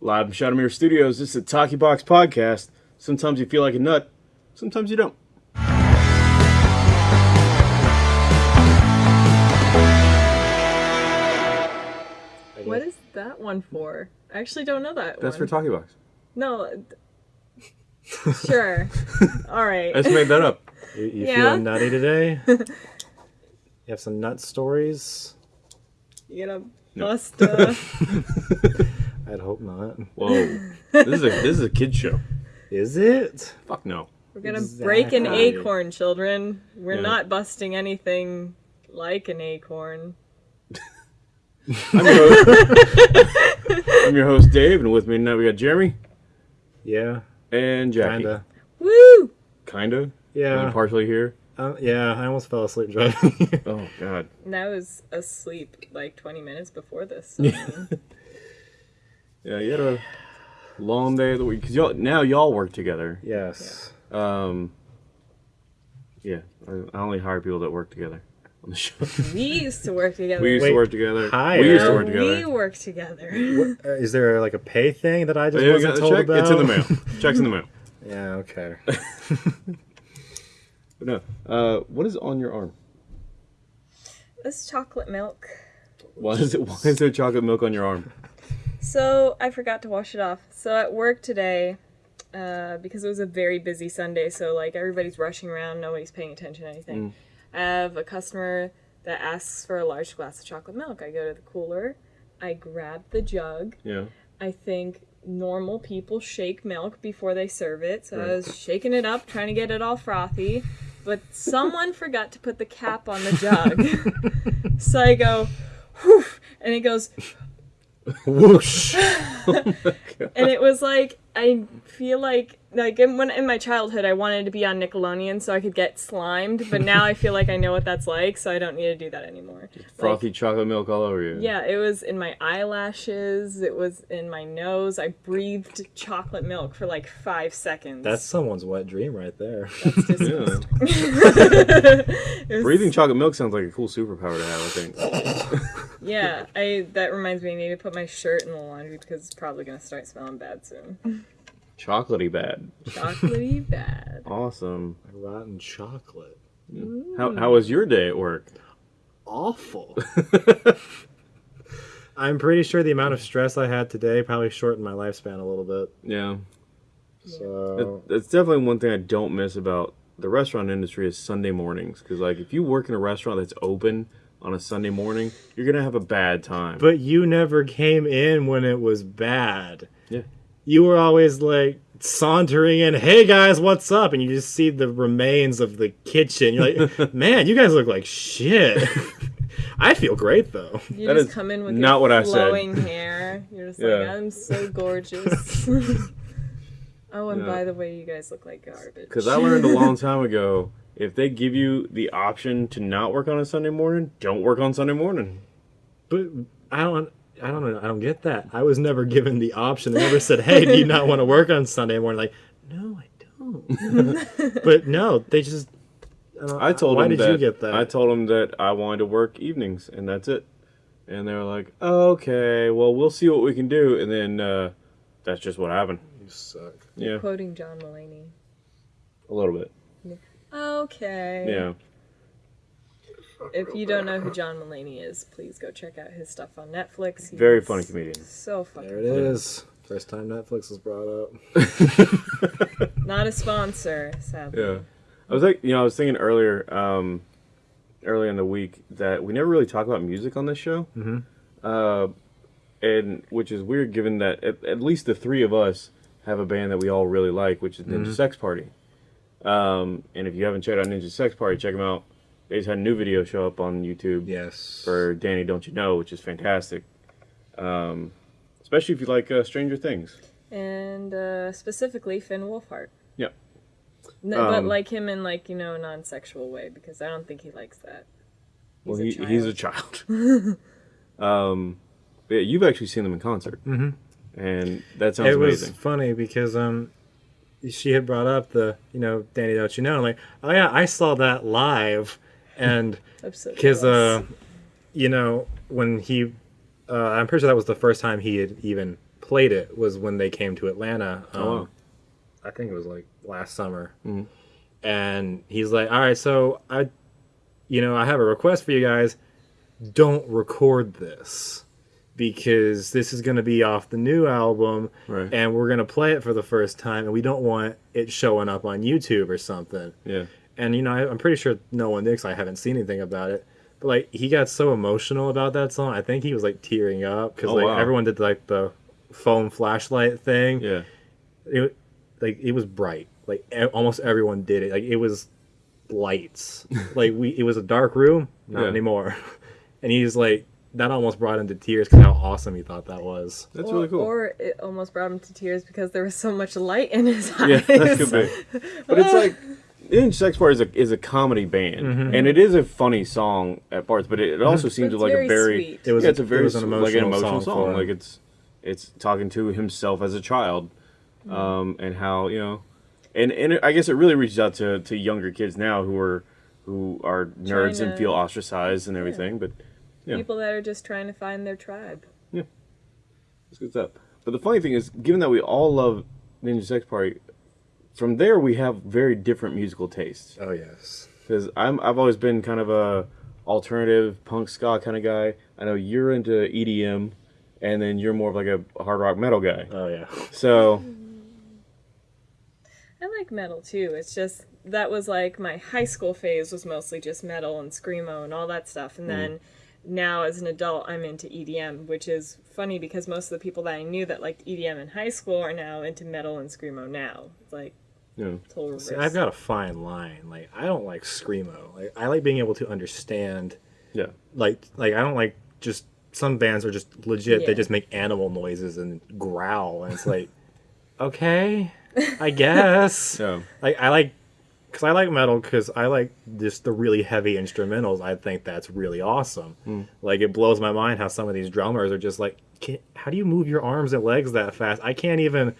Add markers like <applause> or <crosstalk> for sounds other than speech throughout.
Live from Shadowmere Studios, this is the Talkie Box Podcast. Sometimes you feel like a nut, sometimes you don't. What is that one for? I actually don't know that That's for one. Talkie Box. no. th- <laughs> Sure. All right. I just made that up. You, you Yeah? feeling nutty today? <laughs> you have some nut stories? You gonna bust uh <laughs> I'd hope not. Whoa. this is a this is a kid show. Is it? Fuck no. We're gonna break an acorn, children. We're Yeah. not busting anything like an acorn. I'm your, host, I'm your host Dave, and with me tonight we got Jeremy Yeah, and Jackie. kinda. Woo! Kinda. Yeah, I'm partially here. uh, yeah. I almost fell asleep driving. <laughs> Oh God. And I was asleep like 20 minutes before this. so, <laughs> I mean, Yeah, you had a long day of the week because y'all now y'all work together. yes. Um. Yeah, I I only hire people that work together on the show. <laughs> we used to work together. We used Wait, to work together. hire? We used to work together. we work together. What, uh, <laughs> is there like a pay thing that I just Yeah, wasn't got the told check. about? It's in the mail. Check's in the mail. <laughs> Yeah. Okay. But no. Uh, what is on your arm? This chocolate milk. Why is it? Why is there chocolate milk on your arm? So I forgot to wash it off. So at work today, uh, because it was a very busy Sunday, so like everybody's rushing around, nobody's paying attention to anything. I have a customer that asks for a large glass of chocolate milk. I go to the cooler, I grab the jug. Yeah. I think normal people shake milk before they serve it, so I was shaking it up, trying to get it all frothy. But someone forgot to put the cap on the jug. <laughs> <laughs> so I go, whew, and it goes, Whoosh. <laughs> Oh <laughs> and it was like I feel like like in, when in my childhood I wanted to be on Nickelodeon so I could get slimed, but now I feel like I know what that's like, so I don't need to do that anymore. Frothy chocolate milk all over you. Yeah, it was in my eyelashes, it was in my nose. I breathed chocolate milk for like five seconds. That's someone's wet dream right there. That's <laughs> Yeah. <laughs> disgusting. Was- Breathing chocolate milk sounds like a cool superpower to have. I think. <laughs> Yeah, I that reminds me I need to put my shirt in the laundry because it's probably gonna start smelling bad soon. Chocolatey bad. Chocolatey <laughs> bad. Awesome. Rotten chocolate. Mm. How how was your day at work? Awful. <laughs> I'm pretty sure the amount of stress I had today probably shortened my lifespan a little bit. Yeah. So That- That's definitely one thing I don't miss about the restaurant industry is Sunday mornings. Because like if you work in a restaurant that's open on a Sunday morning, you're gonna have a bad time. But you never came in when it was bad. Yeah. You were always like sauntering in, hey guys, what's up? And you just see the remains of the kitchen. You're like, <laughs> man, you guys look like shit. <laughs> I feel great though. You That just is come in with not your what I said. <laughs> hair. You're just like, Yeah. I'm so gorgeous. oh, and Yeah. by the way, you guys look like garbage. Because I learned a long time ago, if they give you the option to not work on a Sunday morning, don't work on Sunday morning. But I don't I don't know. I don't get that. I was never given the option. They never said, "Hey, do you not want to work on Sunday morning?" Like, no, I don't. <laughs> but no, they just. I, don't- I told Why them did that you get that? I told them that I wanted to work evenings, and that's it. And they were like, "Okay, well, we'll see what we can do." And then uh, that's just what happened. you suck. Yeah, Quoting John Mulaney. a little bit. Okay. Yeah, If you don't know who John Mulaney is, please go check out his stuff on Netflix. He's very funny comedian. So funny. There it funny. is. First time Netflix was brought up. <laughs> Not a sponsor, sadly. Yeah, I was like, you know, I was thinking earlier, um, earlier in the week that we never really talk about music on this show. Mm-hmm. Uh, and which is weird, given that at, at least the three of us have a band that we all really like, which is Ninja Sex Party. Um, and if you haven't checked out Ninja Sex Party, check them out. They just had a new video show up on YouTube Yes. for Danny Don't You Know, which is fantastic. Um, especially if you like uh, Stranger Things. And uh, specifically Finn Wolfhard. Yep. No, but Um, like him in like you know a non-sexual way because I don't think he likes that. Well, He's he, a he's a child. <laughs> um, but yeah, you've actually seen them in concert, mm-hmm. and that sounds it was funny because um, she had brought up the you know Danny, don't you know? I'm like, oh yeah, I saw that live, and <laughs> I'm so because uh, you know when he, uh, I'm pretty sure that was the first time he had even played it was when they came to Atlanta. Um, Oh, wow. I think it was like last summer. And he's like, "All right, so I, you know, I have a request for you guys. Don't record this." Because this is going to be off the new album, Right. and we're going to play it for the first time, and we don't want it showing up on YouTube or something Yeah. And you know I, i'm pretty sure no one did 'cause i haven't seen anything about it but like he got so emotional about that song i think he was like tearing up because Oh, like wow. everyone did like the phone flashlight thing Yeah. it, like it was bright like e- almost everyone did it like it was lights <laughs> like we it was a dark room not Yeah. anymore <laughs> and he's like that almost brought him to tears because how awesome he thought that was That's or, really cool. Or it almost brought him to tears because there was so much light in his eyes. yeah, that could be. <laughs> But it's like, In Sex Part is a is a comedy band, Mm-hmm. and it is a funny song at parts, but it, it also seems like very a very sweet. It was yeah, it's a it very was an s- like an emotional emotional song song. Like it's it's talking to himself as a child, Mm-hmm. um, and how you know, and and it, I guess it really reaches out to, to younger kids now who are who are nerds and feel ostracized and everything. But yeah. People that are just trying to find their tribe. It's good stuff. But the funny thing is, given that we all love Ninja Sex Party, from there we have very different musical tastes. oh yes Because I'm I've always been kind of a alternative punk ska kind of guy. I know you're into EDM, and then you're more of like a hard rock metal guy. oh yeah So I like metal too. It's just that was like my high school phase was mostly just metal and screamo and all that stuff. And mm-hmm. then now as an adult, I'm into EDM, which is funny because most of the people that I knew that liked EDM in high school are now into metal and screamo now. It's like you know. See, I've got a fine line. Like I don't like screamo. Like I like being able to understand. yeah, Like like I don't like just some bands are just legit. They just make animal noises and growl, and it's like, <laughs> okay, I guess. <laughs> yeah, Like I like, cause I like metal because I like just the really heavy instrumentals. I think that's really awesome. Hmm. Like it blows my mind how some of these drummers are just like, can, how do you move your arms and legs that fast? I can't even,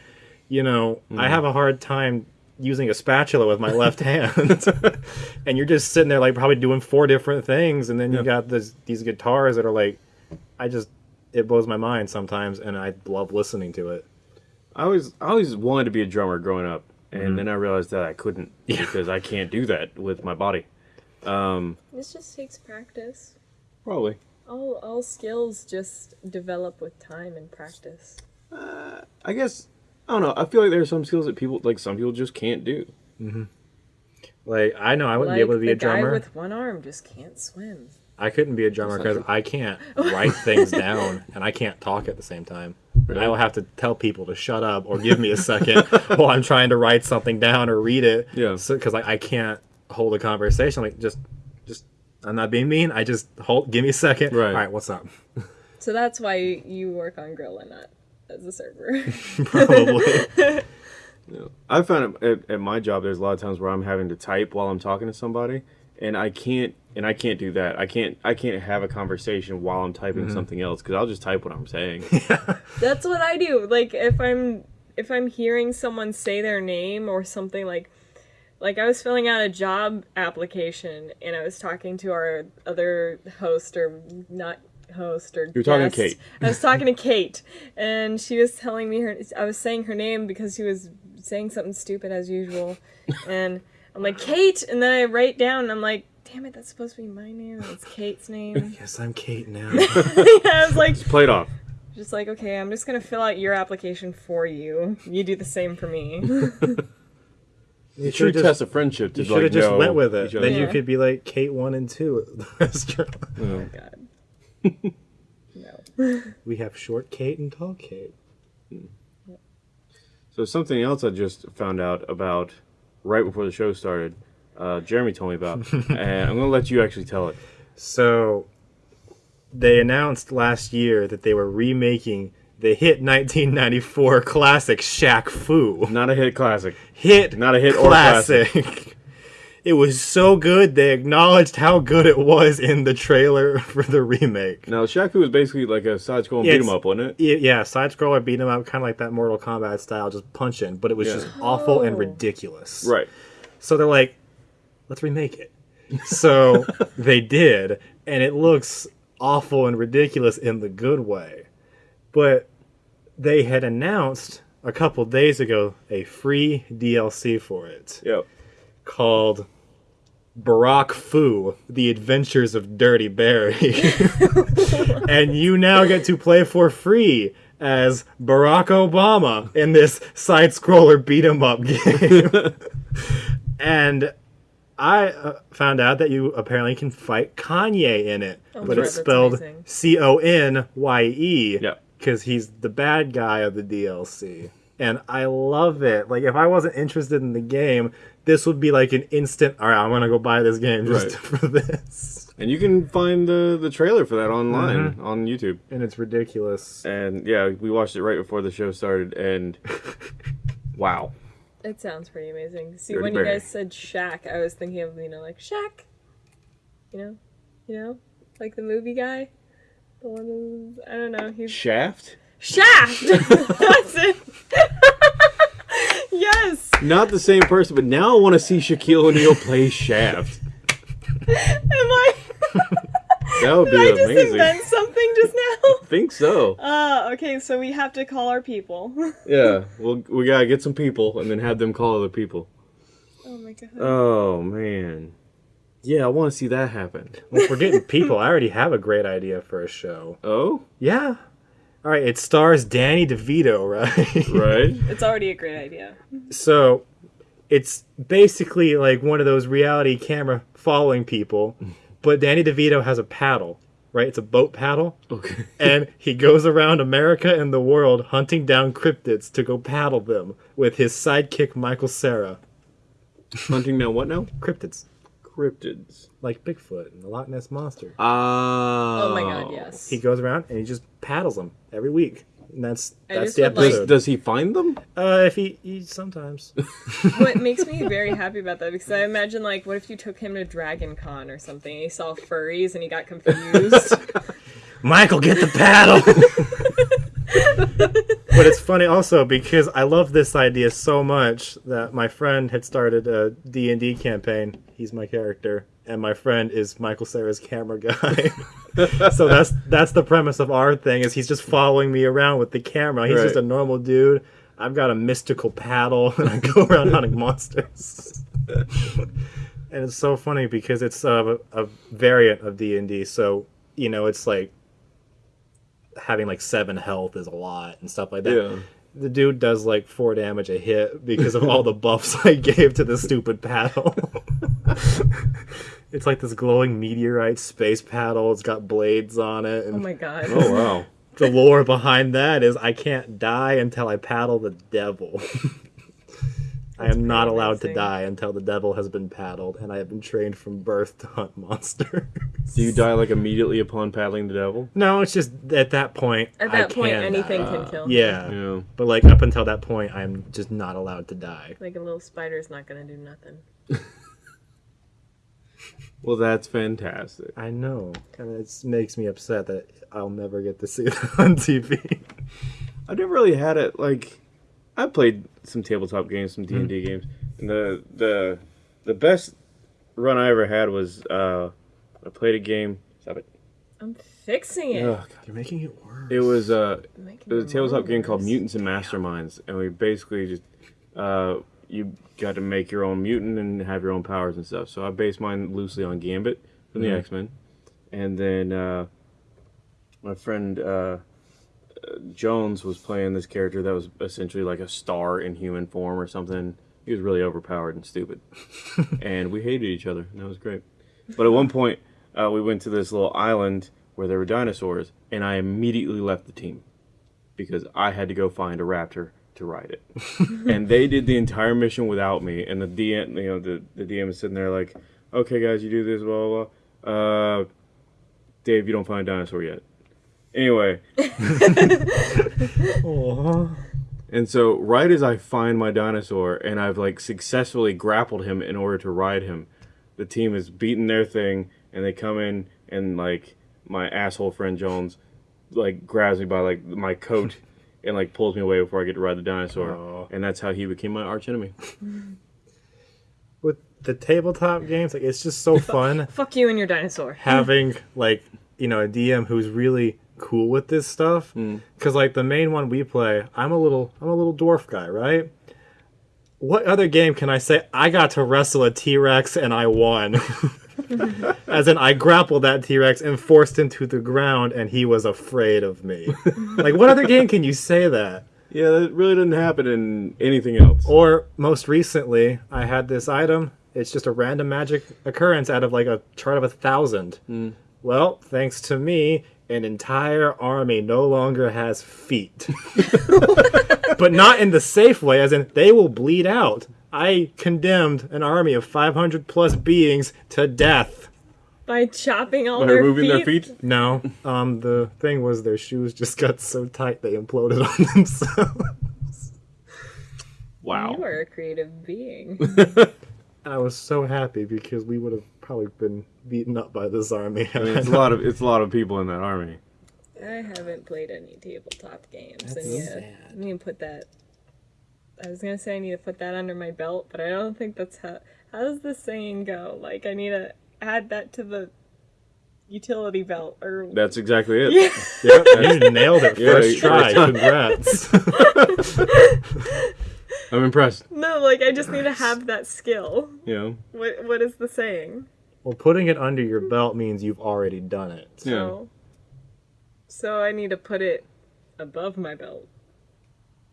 you know, I hmm. have a hard time using a spatula with my left hand. <laughs> and you're just sitting there like probably doing four different things, and then you Yeah. got this these guitars that are like, I just it blows my mind sometimes, and I love listening to it. I always I always wanted to be a drummer growing up, and then I realized that I couldn't <laughs> Yeah. because I can't do that with my body. Um, This just takes practice. probably. All all skills just develop with time and practice. uh, I guess I don't know. I feel like there are some skills that people like some people just can't do. Mm-hmm. Like I know I wouldn't like be able to be the a drummer. guy with one arm just can't swim. I couldn't be a drummer because I can't <laughs> write things down and I can't talk at the same time. I will have to tell people to shut up or give me a second <laughs> while I'm trying to write something down or read it. Yeah. Because I, I can't hold a conversation. Like just, just I'm not being mean. I just hold. Give me a second. Right. All right. What's up? <laughs> So that's why you work on Grill and not as a server. <laughs> <laughs> Probably. I found at, at, at my job there's a lot of times where I'm having to type while I'm talking to somebody, and I can't and I can't do that. I can't I can't have a conversation while I'm typing mm-hmm. something else because I'll just type what I'm saying. <laughs> That's what I do. Like if I'm if I'm hearing someone say their name or something like like I was filling out a job application and I was talking to our other host or not host or you were talking to. Kate. I was talking to Kate and she was telling me her I was saying her name because she was saying something stupid as usual <laughs> and I'm like Kate and then I write down and I'm like damn it that's supposed to be my name it's Kate's name. <laughs> yes, I'm Kate now. <laughs> I was like Play it off. just like, okay, I'm just gonna fill out your application for you. You do the same for me. You True should test just, of friendship. To you should have like just know went with it. each other. Then you could be like Kate one and two at the restaurant. oh god. No. <laughs> We have short Kate and tall Kate. So something else I just found out about right before the show started. Uh, Jeremy told me about, <laughs> and I'm gonna let you actually tell it. So they announced last year that they were remaking the hit 1994 classic Shaq Fu. Not a hit classic. Hit Not a hit or classic. It was so good they acknowledged how good it was in the trailer <laughs> for the remake. Now, Shaq Fu was basically like a side-scrolling Yeah, beat 'em up, wasn't it? Yeah, yeah side scroller beat 'em up, kind of like that Mortal Kombat style, just punching, but it was Yeah. just awful and Oh. ridiculous. Right. So they're like, let's remake it. <laughs> So they did, and it looks awful and ridiculous in the good way. But they had announced a couple days ago a free DLC for it Yep. Called Barack Fu: The Adventures of Dirty Barry. <laughs> and you now get to play for free as Barack Obama in this side scroller beat 'em up game. <laughs> and I uh, found out that you apparently can fight Kanye in it, Oh, but sure, it's that's spelled amazing. C O N Y E Yep. because he's the bad guy of the DLC. And I love it. Like, if I wasn't interested in the game, this would be like an instant. All right, I'm gonna go buy this game just Right. <laughs> for this. And you can find the the trailer for that online Mm-hmm. on YouTube. And it's ridiculous. And yeah, we watched it right before the show started, and <laughs> wow. It sounds pretty amazing. See, Dirty when you guys said Shaq, I was thinking of you know like Shaq. You know, you know, like the movie guy. The one who I don't know. He's Shaft? Shaft. <laughs> That's it. yes. Not the same person, but now I want to see Shaquille O'Neal play Shaft. Am I? <laughs> That would be Did I be just amazing. invent something just now? <laughs> think so. Uh, okay, so we have to call our people. <laughs> Yeah, well, we gotta get some people and then have them call other people. oh my god. Oh man, yeah, I want to see that happen. Well, if we're getting people, I already have a great idea for a show. Oh, Yeah. All right, it stars Danny DeVito, right? right. <laughs> It's already a great idea. so it's basically like one of those reality camera following people, but Danny DeVito has a paddle, right? It's a boat paddle. Okay. <laughs> and he goes around America and the world hunting down cryptids to go paddle them with his sidekick Michael Cera. Hunting now what now? Cryptids, Cryptids. like Bigfoot and the Loch Ness monster. Oh. Oh my god, yes. He goes around and he just paddles them every week. And that's I that's the would like- Does, does he find them? uh, if he, he sometimes. <laughs> what makes me very happy about that because I imagine like what if you took him to Dragon Con or something and he saw furries and he got confused. <laughs> Michael, get the paddle. <laughs> but it's funny also because I love this idea so much that my friend had started a D&D campaign. He's my character and my friend is Michael Cera's camera guy. <laughs> so that's that's the premise of our thing is he's just following me around with the camera. He's just a normal dude. I've got a mystical paddle <laughs> and I go around hunting monsters. <laughs> and it's so funny because it's a, a variant of D&D. So, you know, it's like having like seven health is a lot and stuff like that. Yeah. The dude does like four damage a hit because of all the buffs I gave to the stupid paddle. <laughs> it's like this glowing meteorite space paddle. It's got blades on it, oh my god. Oh wow. <laughs> the lore behind that is I can't die until I paddle the devil. <laughs> I am not pretty allowed to die until the devil has been paddled, and I have been trained from birth to hunt monsters. Do you die like immediately upon paddling the devil? no, it's just at that point. At I that point, can anything die. can kill. Yeah. Yeah. But like up until that point, I'm just not allowed to die. Like a little spider's not gonna do nothing. Well, that's fantastic. I know, and it makes me upset that I'll never get to see <laughs> that on TV. I've never really had it like I played some tabletop games, some D and D games, and the the the best run I ever had was uh I played a game. Stop it. I'm fixing it. Ugh, You're making it worse. it was uh Making it was a it tabletop game called. Mutants and Masterminds, and we basically just uh you got to make your own mutant and have your own powers and stuff. So I based mine loosely on Gambit from the Mhm. X Men, and then uh, my friend uh, uh, Jones was playing this character that was essentially like a star in human form or something. He was really overpowered and stupid, <laughs> and we hated each other, and that was great. But at one point, uh, we went to this little island where there were dinosaurs, and I immediately left the team because I had to go find a raptor to ride it. <laughs> and they did the entire mission without me. And the DM, you know, the, the DM is sitting there like, okay, guys, you do this, blah, blah, blah. Uh, Dave, you don't find a dinosaur yet. Anyway, <laughs> and so right as I find my dinosaur and I've like successfully grappled him in order to ride him, the team is beating their thing and they come in and like my asshole friend Jones like grabs me by like my coat and like pulls me away before I get to ride the dinosaur. Aw. And that's how he became my arch enemy. <laughs> With the tabletop games, like it's just so fun <laughs> Fuck you and your dinosaur. having <laughs> like you know a DM who's really cool with this stuff mm. because like the main one we play, I'm a little I'm a little dwarf guy, right? What other game can I say I got to wrestle a T Rex and I won? <laughs> As in, I grappled that T Rex and forced him to the ground, and he was afraid of me. <laughs> like, what other game can you say that? Yeah, that really didn't happen in anything else. Or most recently, I had this item. It's just a random magic occurrence out of like a chart of a thousand. Mm. Well, thanks to me, an entire army no longer has feet. <laughs> but not in the safe way, as in they will bleed out. I condemned an army of 500 plus beings to death. By chopping all By their removing feet. their feet. No, <laughs> um, the thing was their shoes just got so tight they imploded <laughs> on themselves. Wow. You are a creative being. <laughs> I was so happy because we would have probably been beaten up by this army. I mean, it's a lot of it's a lot of people in that army. I haven't played any tabletop games, That's and yeah, sad. I need to put that. I was gonna say I need to put that under my belt, but I don't think that's how. How does the saying go? Like I need to add that to the utility belt, or That's exactly it. yeah. <laughs> Yep, you nailed it first you- try. Congrats. <laughs> I'm impressed. no, like I just need to have that skill. Yeah. What What is the saying? well, putting it under your belt means you've already done it. Yeah. So, so I need to put it above my belt.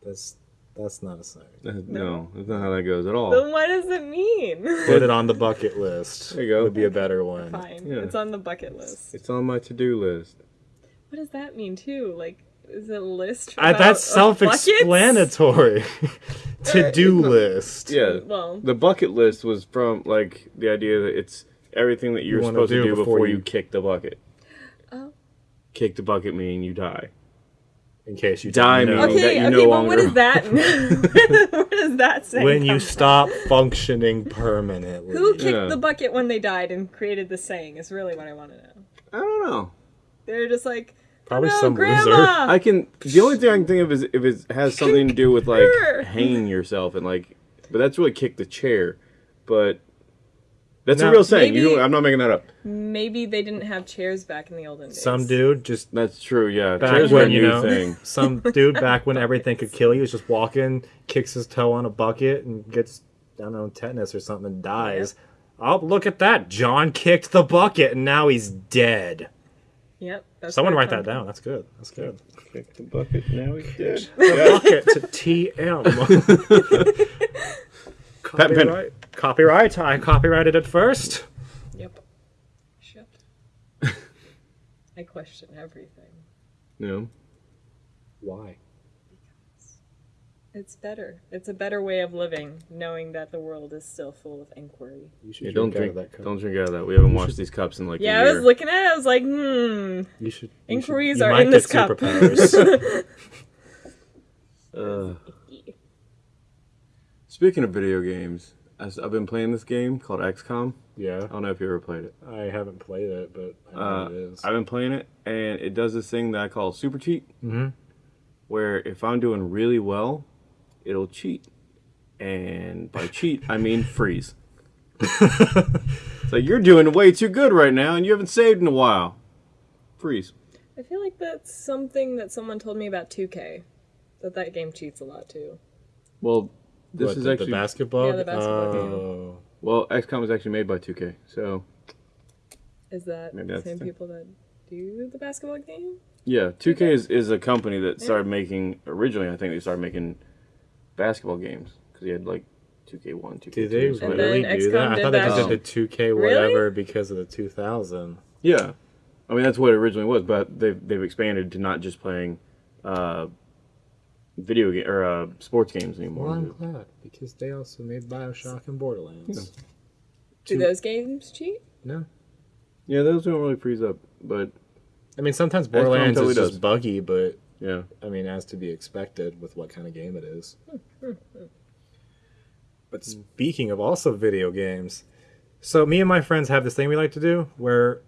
That's that's not a saying. That- No, that's not how that goes at all. Then what does it mean? <laughs> Put it on the bucket list. There you go. Would be a better one. Fine, Yeah. it's on the bucket list. It's on my to-do list. What does that mean too? Like, is it a list? Uh, about- that's of self-explanatory. <laughs> <laughs> to do list. Yeah. Well, The bucket list was from like the idea that it's everything that you're wanna supposed to do do before before you- you kick the bucket. Oh. Kick the bucket meaning you die. In case you Die didn't know. meaning- that okay, you okay, no but what longer- is that? <laughs> <laughs> what does that say? when you come stop functioning permanently. Who kicked Yeah. the bucket when they died and created the saying? Is really what I want to know. I don't know. They're just like, Probably no, some grandma. loser. <laughs> I can. The only thing I can think of is if it has something to do with like hanging yourself and like, but that's really kick the chair. But that's No. a real saying. Maybe- You, I'm not making that up. Maybe they didn't have chairs back in the olden days. Some dude just That's true. Yeah, back chairs were a when you new know thing. <laughs> some dude back when everything could kill you is just walking, kicks his toe on a bucket and gets I don't know tetanus or something and dies. Oh, look at that! John kicked the bucket and now he's dead. Yep. That's Someone write that comes down. That's good. That's good. Kick the bucket. Now he's dead. bucket to TM. <laughs> <laughs> Patent pending. copyright. Copyright. I copyrighted it first. Yep. Shut. <laughs> I question everything. No. know. Why? It's better. It's a better way of living, knowing that the world is still full of inquiry. You should Yeah, don't out of drink. that cup. Don't drink out of that. We haven't washed these cups in like Yeah, a I year. was looking at it. I was like, hmm. You should. you Inquiries should- you are might in this cup. superpowers. <laughs> Uh, speaking of video games, I've been playing this game called XCOM. yeah, I don't know if you ever played it. I haven't played it, but I know uh, it is. I've been playing it, and it does this thing that I call super cheat, Mhm. where if I'm doing really well, it'll cheat, and by cheat I mean <laughs> freeze. so you're doing way too good right now, and you haven't saved in a while. Freeze. I feel like that's something that someone told me about 2K. That that game cheats a lot too. Well, this What, is the, actually the basketball. Yeah, the basketball game. oh. well, XCOM is actually made by 2K, so Is that Maybe the that's same the- people that do the basketball game? Yeah, 2K is, is a company that started making originally. I think they started making basketball games because they had like 2K1, 2K2. Did they so really do XCOM that? I thought they that. just did the 2K whatever because of the 2000. Yeah, I mean that's what it originally was, but they've they've expanded to not just playing uh, video game or uh, sports games anymore. Well, I'm glad because they also made Bioshock and Borderlands. Do Two- those games cheat? No, Yeah, those don't really freeze up, but I mean sometimes Borderlands totally is just does. buggy, but yeah, I mean as to be expected with what kind of game it is. Hmm, hmm, hmm. But speaking of also video games, so me and my friends have this thing we like to do where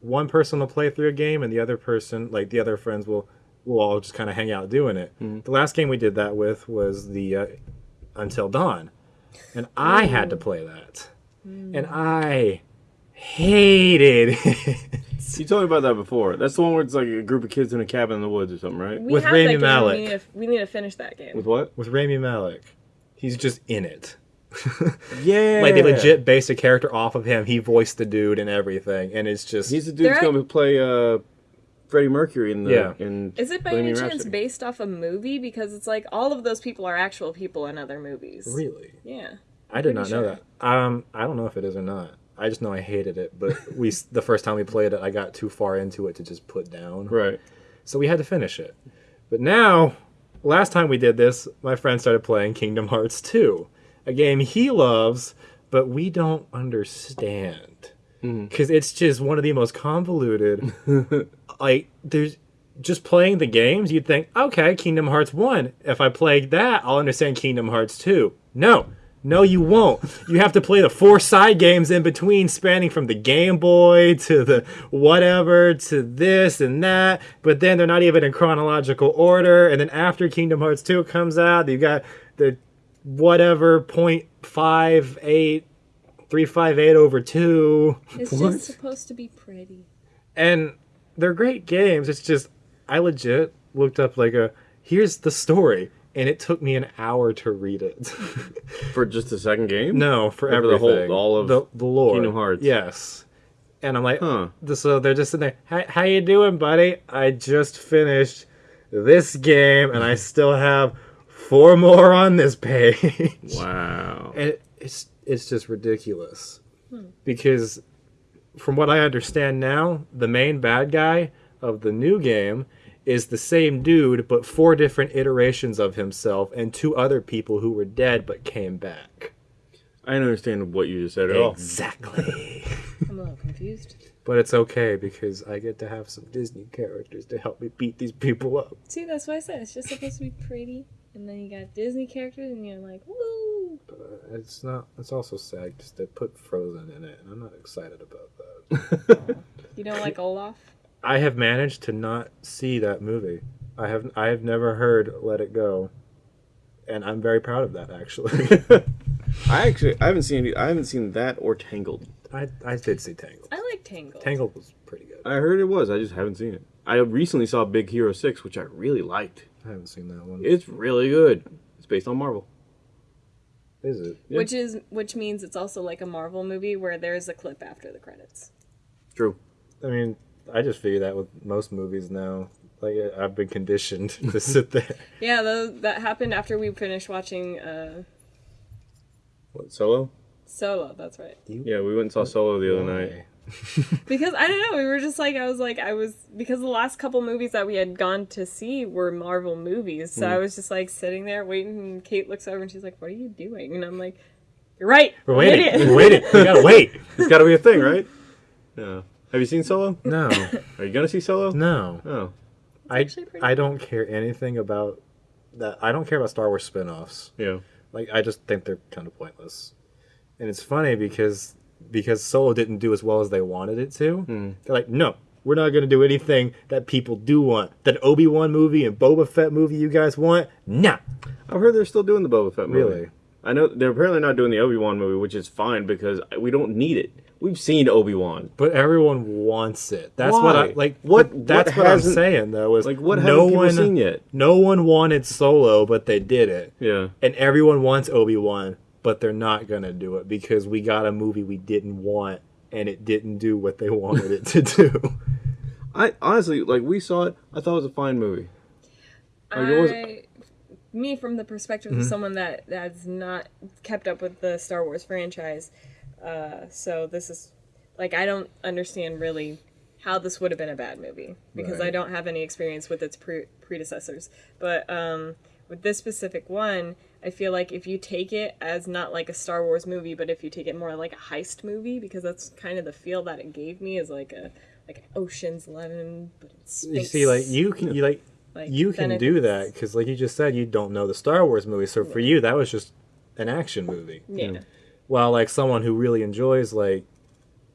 one person will play through a game and the other person, like the other friends, will will all just kind of hang out doing it. The last game we did that with was the uh, Until Dawn, and I had to play that, and I hated <laughs> it. You told me about that before. That's the one where it's like a group of kids in a cabin in the woods or something, right? We With Rami that game. Malek. We need, to, we need to finish that game. With what? With Rami Malek. He's just in it. <laughs> Yeah. Like they legit based a character off of him. He voiced the dude and everything, and it's just He's the dude that's They're- going to play uh, Freddie Mercury in the. Yeah. In Is it by Bohemian any chance Rhapsody. based off a movie? Because it's like all of those people are actual people in other movies. really. Yeah. I did Pretty not know sure. that. Um, I don't know if it is or not. I just know I hated it, but <laughs> we the first time we played it, I got too far into it to just put down. Right. So we had to finish it. But now, last time we did this, my friend started playing Kingdom Hearts 2, a game he loves, but we don't understand. Because it's just one of the most convoluted. <laughs> like, there's just playing the games, you'd think, okay, Kingdom Hearts 1. If I play that, I'll understand Kingdom Hearts 2. No. No, you won't. You have to play the four side games in between, spanning from the Game Boy to the whatever to this and that. But then they're not even in chronological order. And then after Kingdom Hearts 2 comes out, you've got the whatever point five eight three five eight over 2. It's What? just supposed to be pretty. And they're great games. It's just, I legit looked up like a, here's the story. And it took me an hour to read it. <laughs> For just the second game? No, for Or for everything. the whole- all of the, the lore. Kingdom Hearts? Yes. And I'm like, Huh. so they're just in there. How, how you doing, buddy? I just finished this game, and I <laughs> still have four more on this page. Wow. and it, it's it's just ridiculous hmm. because from what I understand now, the main bad guy of the new game is the same dude, but four different iterations of himself and two other people who were dead but came back. I don't understand what you just said at all. Exactly. <laughs> I'm a little confused. but it's okay because I get to have some Disney characters to help me beat these people up. See, that's what I said. It's just supposed to be pretty. And then you got Disney characters, and you're like, woo! But it's not. It's also sad because they put Frozen in it, and I'm not excited about that. Oh. <laughs> You don't like Olaf? I have managed to not see that movie. I have. I have never heard "Let It Go," and I'm very proud of that. Actually, <laughs> I actually I haven't seen I haven't seen that or Tangled. I I did see Tangled. I like Tangled. Tangled was pretty good. I heard it was. I just haven't seen it. I recently saw Big Hero Six, which I really liked. I haven't seen that one. It's really good. It's based on Marvel. Is it? Yeah. Which is which means it's also like a Marvel movie where there's a clip after the credits. True. I mean, I just figure that with most movies now. Like I've been conditioned <laughs> to sit there. Yeah, tho- that happened after we finished watching uh, What Solo? Solo. That's right. Yeah, we went and saw Solo the other night. Why? <laughs> Because I don't know, we were just like I was like I was because the last couple movies that we had gone to see were Marvel movies, so Hmm. I was just like sitting there waiting. And Kate looks over and she's like, "What are you doing?" And I'm like, "You're right. We're waiting. idiot." We're waiting. We gotta <laughs> wait. It's got to be a thing, right? Yeah. Have you seen Solo? No. <laughs> Are you gonna see Solo? No. Oh. I I don't care anything about that. I don't care about Star Wars spin-offs. Yeah. Like I just think they're kind of pointless. And it's funny because because Solo didn't do as well as they wanted it to. Hmm. They're like, no, we're not going to do anything that people do want. That Obi Wan movie and Boba Fett movie you guys want, nah. I've heard they're still doing the Boba Fett movie. Really? I know they're apparently not doing the Obi Wan movie, which is fine because we don't need it. We've seen Obi Wan. But everyone wants it. That's what I Why? like. What- What? That's what what, I'm saying though. Is Like, what no one seen yet? No one wanted Solo, but they did it. Yeah. and everyone wants Obi Wan, but they're not gonna do it because we got a movie we didn't want, and it didn't do what they <laughs> wanted it to do. I honestly like we saw it. I thought it was a fine movie. Like, it was- I, me from the perspective Mm-hmm. of someone that has not kept up with the Star Wars franchise, uh, so this is like I don't understand really how this would have been a bad movie because I don't have any experience with its pre- predecessors. But um, with this specific one, I feel like if you take it as not like a Star Wars movie, but if you take it more like a heist movie, because that's kind of the feel that it gave me is like a like Ocean's Eleven, but it's space. you see, like you can, you like, Like, you can do that because, like you just said, you don't know the Star Wars movie. So for you, that was just an action movie. Yeah. While like someone who really enjoys like,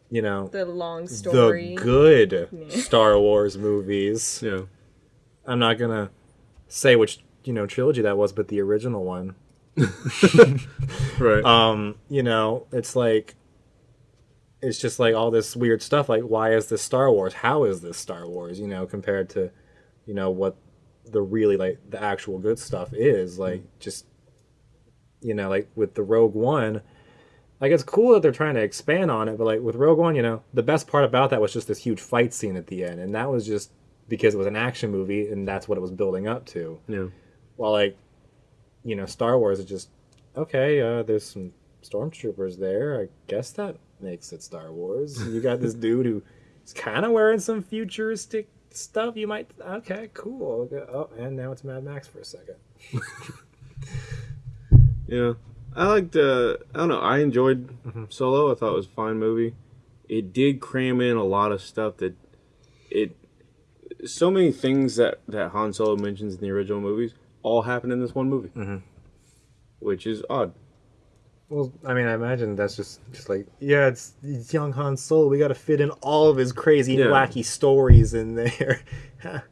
you know, the long story. the good Yeah. Star Wars movies. Yeah. I'm not gonna say which you know trilogy that was, but the original one. <laughs> Right. um, you know, it's like it's just like all this weird stuff. Like, why is this Star Wars? How is this Star Wars? You know, compared to, you know, what the really like the actual good stuff is. Like, just you know, like with the Rogue One. Like it's cool that they're trying to expand on it, but like with Rogue One, you know, the best part about that was just this huge fight scene at the end, and that was just because it was an action movie and that's what it was building up to. Yeah. While like, you know, Star Wars is just okay. Uh, there's some stormtroopers there. I guess that makes it Star Wars. You got this <laughs> dude who is kind of wearing some futuristic stuff. You might okay, cool. Oh, and now it's Mad Max for a second. <laughs> Yeah, I liked. Uh, I don't know. I enjoyed Solo. I thought it was a fine movie. It did cram in a lot of stuff that it. So many things that that Han Solo mentions in the original movies all happen in this one movie, which is odd. Well, I mean, I imagine that's just just like yeah, it's, it's young Han Solo. We got to fit in all of his crazy, Yeah. wacky stories in there, <laughs>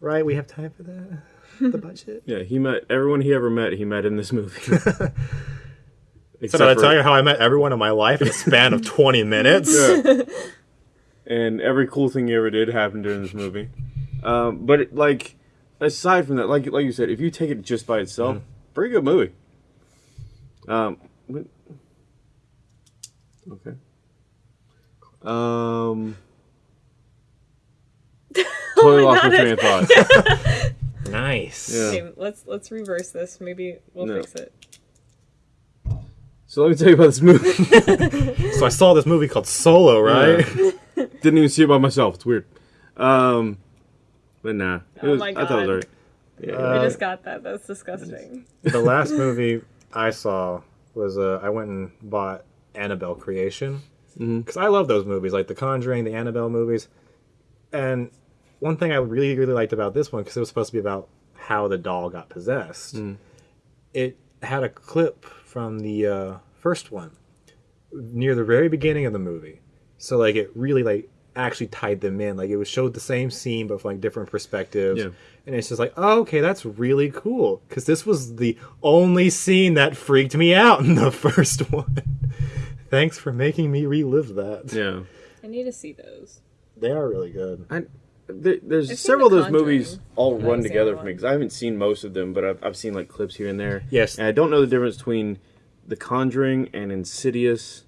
right? We have time for that. The <laughs> budget. Yeah, he met everyone he ever met. He met in this movie. <laughs> So did I tell you how I met everyone in my life in a span of twenty minutes? Yeah. and every cool thing he ever did happened during this movie. Um, but it, like, aside from that, like like you said, if you take it just by itself, pretty good movie. Um, okay. Um, <laughs> totally lost my God, train of thought. <laughs> Nice. Yeah. Okay, let's let's reverse this. Maybe we'll No. fix it. So let me tell you about this movie. <laughs> So I saw this movie called Solo, right? Didn't even see it by myself. It's weird. Um, but nah, it Oh was, my I thought it was God. alright. Yeah, Uh, I just got that. That's disgusting. the last movie I saw was uh, I went and bought Annabelle Creation because I love those movies, like The Conjuring, the Annabelle movies. And one thing I really really liked about this one because it was supposed to be about how the doll got possessed. It had a clip from the uh, first one near the very beginning of the movie, so like it really like actually tied them in. Like it was showed the same scene but from like different perspectives. Yeah. And it's just like, oh, okay, that's really cool. Because this was the only scene that freaked me out in the <laughs> first one. Thanks for making me relive that. yeah. I need to see those. They are really good. I, there, there's I've seen several of those movies all run together for me because I haven't seen most of them, but I've, I've seen like clips here and there. Yes. And I don't know the difference between The Conjuring and Insidious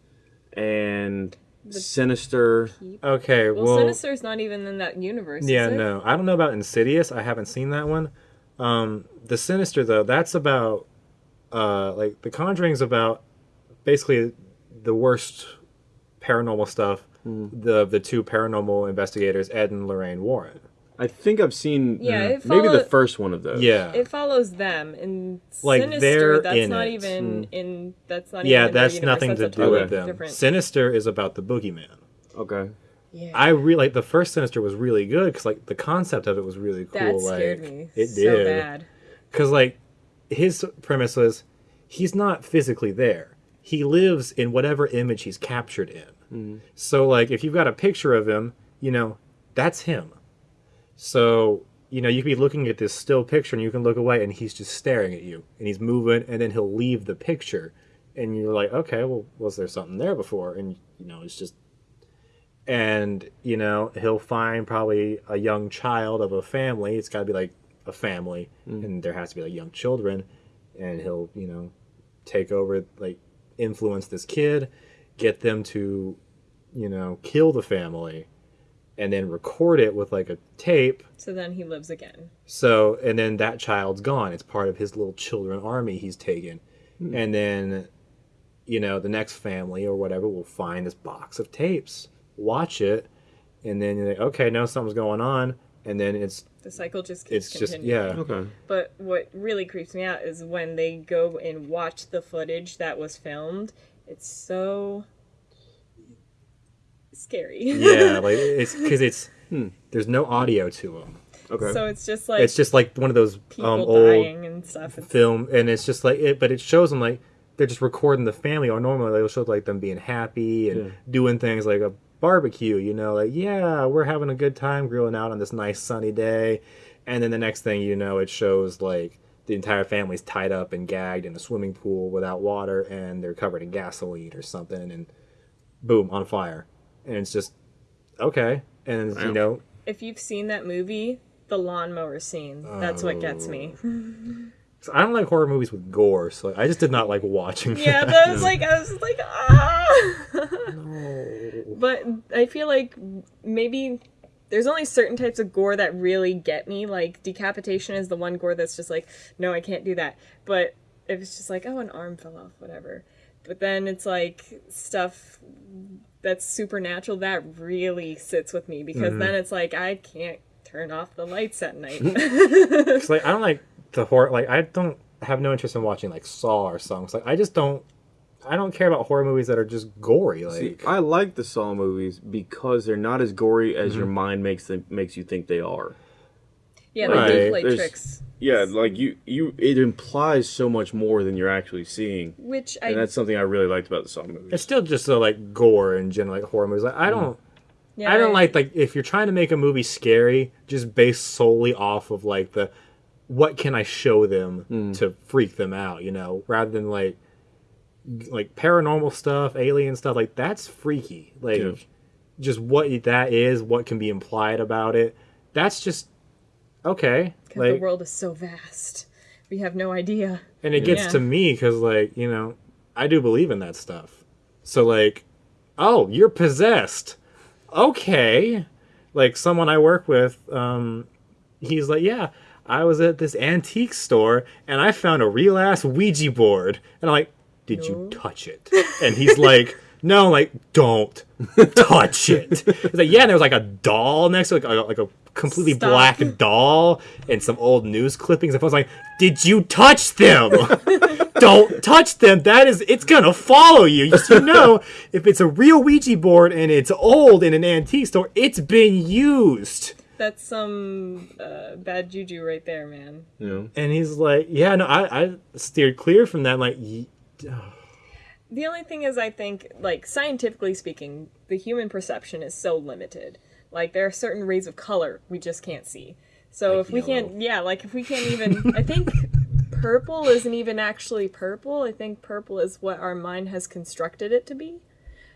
and Sinister. Okay, Well, well, Sinister's not even in that universe. yeah, is it? no, I don't know about Insidious. I haven't seen that one. Um, the Sinister though, that's about uh, like The Conjuring's about basically the worst paranormal stuff. The the two paranormal investigators, Ed and Lorraine Warren. I think I've seen Yeah, mm, it maybe the first one of those. Yeah, It follows them, and Like, Sinister. they're That's in not it. even hmm. in. That's not. yeah, even in that's universe. nothing That's to do totally with them. Different. Sinister is about the boogeyman. Okay. yeah. I really like the first Sinister was really good because like the concept of it was really cool. that like, scared me. It so did bad. because like his premise was he's not physically there. He lives in whatever image he's captured in. Mm. So like if you've got a picture of him, you know that's him. So you know you could be looking at this still picture and you can look away and he's just staring at you and he's moving and then he'll leave the picture and you're like okay well was there something there before? And you know it's just and you know he'll find probably a young child of a family. It's got to be like a family mm. and there has to be like young children and he'll you know take over like influence this kid get them to you know kill the family and then record it with like a tape So then he lives again. so, and then that child's gone. It's part of his little children army he's taken. Hmm. And then, you know, the next family or whatever will find this box of tapes, watch it, and then you're like, okay, now something's going on. And then it's, The cycle just keeps it's just, yeah. Okay. But what really creeps me out is when they go and watch the footage that was filmed. It's so scary. Yeah. <laughs> Like, it's because it's, there's no audio to them. Okay. so it's just like It's just like one of those people um, old dying and stuff. It's, film, and it's just like it, but it shows them like they're just recording the family. Or normally they'll show like them being happy and Yeah. doing things like a barbecue. You know, like yeah, we're having a good time grilling out on this nice sunny day, and then the next thing you know, it shows like the entire family's tied up and gagged in a swimming pool without water, and they're covered in gasoline or something, and boom on fire, and it's just okay. And you know, If you've seen that movie, the lawnmower scene, that's what gets me. I don't like horror movies with gore, so I just did not like watching. Yeah, that. that was like I was like ah. But I feel like maybe there's only certain types of gore that really get me. Like decapitation is the one gore that's just like, no, I can't do that. But if it's just like, oh, an arm fell off, whatever. But then it's like stuff that's supernatural that really sits with me because Mm-hmm. then it's like I can't turn off the lights at night. <laughs> It's like I don't like the horror. Like I don't have no interest in watching like Saw or songs. Like I just don't. I don't care about horror movies that are just gory. Like See, I like the Saw movies because they're not as gory as Mm-hmm. your mind makes them makes you think they are. Yeah, they do play There's- tricks, Yeah, like you, you, it implies so much more than you're actually seeing, which and I that's something I really liked about the Saw movie. it's still just so like gore in general, like horror movies. Like I mm-hmm. don't. yeah, I don't like like if you're trying to make a movie scary, just based solely off of like the what can I show them mm. to freak them out, you know, rather than like like paranormal stuff, alien stuff, like that's freaky. Like Yeah. just what that is, what can be implied about it. That's just okay. because Like the world is so vast. We have no idea. and it gets Yeah. to me because like you know i do believe in that stuff so like oh you're possessed okay like someone i work with um he's like yeah i was at this antique store and i found a real ass ouija board and i'm like did No. you touch it and he's like <laughs> no like don't touch it he's like yeah and there was like a doll next to it, like a, like a completely Stop. black doll and some old news clippings. And I was like, "Did you touch them? <laughs> Don't touch them. That is, it's gonna follow you. You should know if it's a real Ouija board and it's old in an antique store, it's been used." That's some uh, bad juju right there, man. you know, And he's like, "Yeah, no, I, I steered clear from that." I'm like, "Ye- The only thing is, I think, like, scientifically speaking, the human perception is so limited. Like, there are certain rays of color we just can't see. So Like if we yellow. can't, yeah, like, if we can't even, <laughs> I think purple isn't even actually purple. I think purple is what our mind has constructed it to be.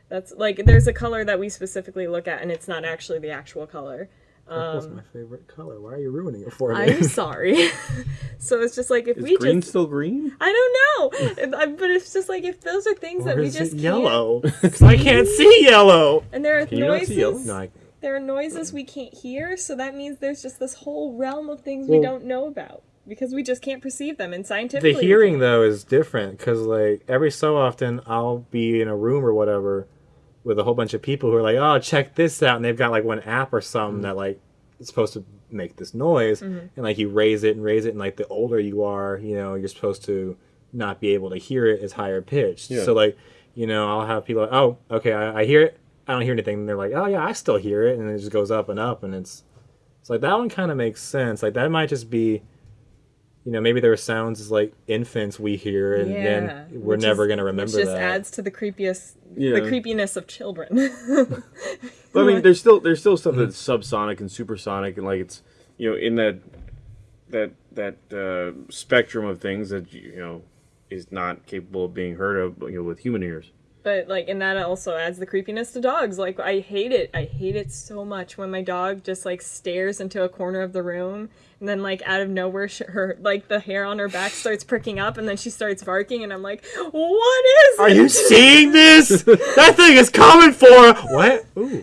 That's like, there's a color that we specifically look at, and it's not actually the actual color. Purple's um, my favorite color. Why are you ruining it for me?" I'm <laughs> sorry. <laughs> so it's just like, if is we green just. still green? I don't know, but it's just like if those are things or that we is just it can't- <laughs> I can't see yellow. And there are Can you not noises. see yellow? No, I, There are noises we can't hear, so that means there's just this whole realm of things we don't know about because we just can't perceive them. And scientifically, the hearing though is different because like every so often I'll be in a room or whatever with a whole bunch of people who are like, "Oh, check this out," and they've got like one app or something mm-hmm. that like is supposed to make this noise, mm-hmm. and like you raise it and raise it, and like the older you are, you know, you're supposed to not be able to hear it as higher pitched. Yeah. So like, you know, I'll have people like, "Oh, okay, I, I hear it." I don't hear anything. And they're like, "Oh yeah, I still hear it," and it just goes up and up, and it's it's like that one kind of makes sense. Like that might just be you know, maybe there are sounds as like infants we hear, and Yeah, then we're which never is- gonna remember Which just that. adds to the creepiest, Yeah. the creepiness of children. <laughs> But I mean, there's still there's still stuff that's subsonic and supersonic, and like it's you know in that that that uh, spectrum of things that you know is not capable of being heard of you know with human ears. But like, and that also adds the creepiness to dogs. Like, I hate it. I hate it so much when my dog just like stares into a corner of the room, and then like out of nowhere, sh- her like the hair on her back starts pricking up, and then she starts barking, and I'm like, what is Are it? you seeing this? <laughs> that thing is coming for what? Ooh,